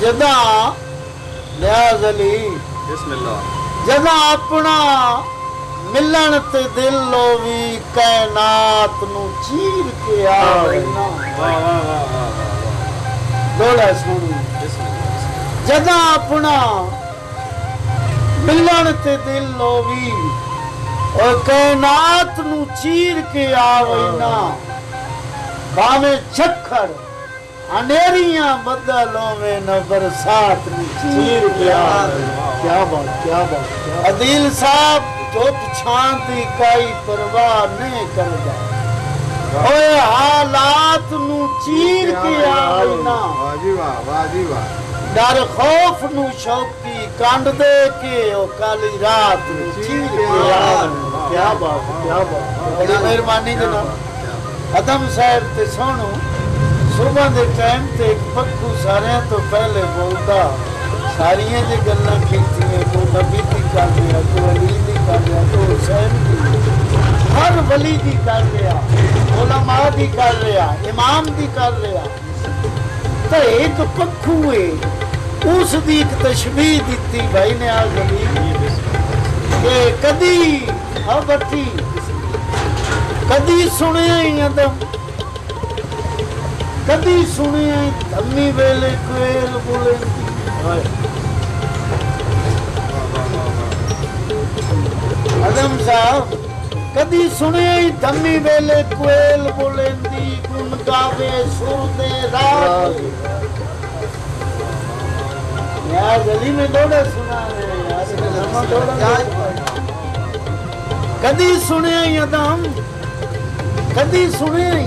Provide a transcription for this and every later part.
جدا سو جدا اپنا ملن تے دل لو وی کائنات نو چیر کے آ آ رہنا واہ واہ واہ جدا اپنا ملن تے دل لو وی کائنات نو چیر کے رہنا باویں چھکھڑ حالات نو چیر کے آئینا ڈر خوف نو شوقی کانڈ دے کے کالی رات نو چیر کے آئینا کیا بات کیا بات مہربانی جناب ادم صاحب تے سنو صبح دے ٹائم تے ایک پکو سارے ہیں تو پہلے بولتا ساری ہیں جے گلنا کھیتی ہیں کو نبی دی کر دیا کو علی دی کر دیا کو حسین دی ہر ولی دی کر دیا علماء دی کر گیا امام دی کر گیا تو ایک پکو ہے اس دی ایک تشبیح دیتی بھائی نے آج علی کہ کدی ہاں بٹی کدی سنے ہیں یہ ਕਦੀ ਸੁਣੇ ਅੰਮੀ ਵੇਲੇ ਕੋਇਲ ਬੋਲੇ ਅਦਮ ਸਾਹ ਕਦੀ ਸੁਣੇ ਧੰਮੀ ਵੇਲੇ ਕੋਇਲ ਬੋਲੇਂਦੀ ਗੁਣ ਗਾਵੇ ਸੁਣਦੇ ਰਾਗ ਯਾ ਗਲੀ ਮੇ ਡੋੜਾ ਸੁਣਾਵੇ ਕਦੀ ਸੁਣੇ ਅਦਮ ਕਦੀ ਸੁਣੇ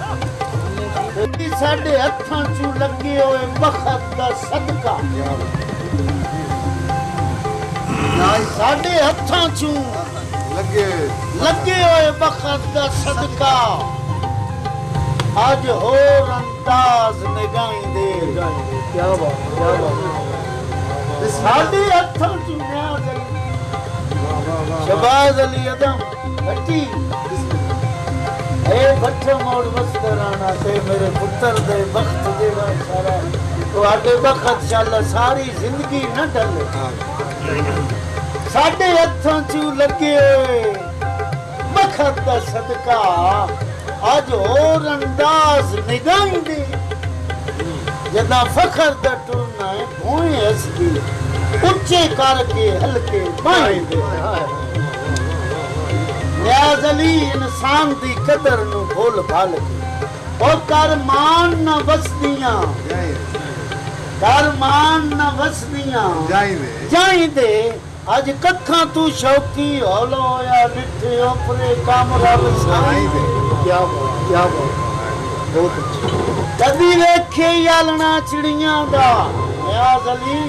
ساڈے ہاتھاں چ لگے ہوئے بخت دا صدقہ ساڈے ہاتھاں چ لگے لگے ہوئے بخت دا صدقہ اج ہور انداز نگاہیں دے کیا بات کیا بات ساڈے ہاتھاں چ نیا جلی شہباز علی ادم ہٹی اے اور تے میرے پتر دے بخت بخت بخت سارا تو شاللہ ساری زندگی نہ ڈلے لگے دا دا صدقہ انداز دی جدا فخر ہے بھوئیں اس ٹورن ہسدے کر کے ہلکے بائیں دے ریاض علی انسان دی قدر نو بھول بھال کے اور کرمان نہ وسدیاں کرمان نہ وسدیاں جائیں دے آج ککھاں تو شوقی اولو یا نٹھے اپنے کام رب سائیں دے کیا بول کیا بول بہت اچھا کبھی ویکھے لنا چڑیاں دا ریاض علی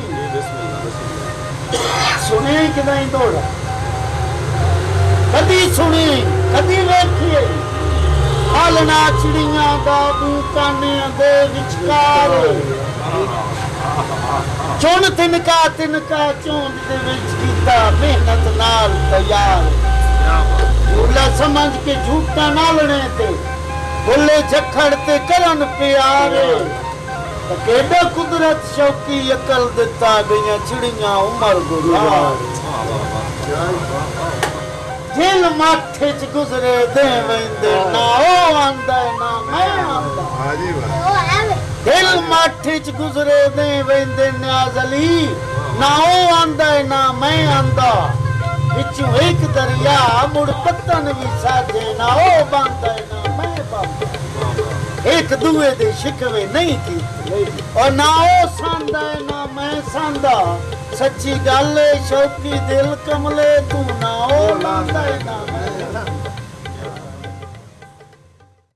سنے کدائیں دوڑا کدی سنی کدی ویکھیے پالنا چڑیاں دا بوکانے دے وچکار چون تنکا تنکا چون دے وچ کیتا محنت نال تیار بھولا سمجھ کے جھوٹا نہ لنے تے بھولے جکھڑ تے کرن پیار کیڈا قدرت شوقی عقل دتا گئیاں چڑیاں عمر گزار دل ماتھے چ گزرے دے ویندے نا او آندا ہے نا میں آندا ہاں جی واہ دل ماتھے چ گزرے دے ویندے نیاز علی نا او آندا ہے نا میں آندا وچوں ایک دریا مڑ پتن وی ساجے نا او باندا ہے نا میں با ایک دوے دے شکوے نہیں کیتی اور نا او ساندا ہے نا میں ساندا سچی گل شوقی دل کملے تم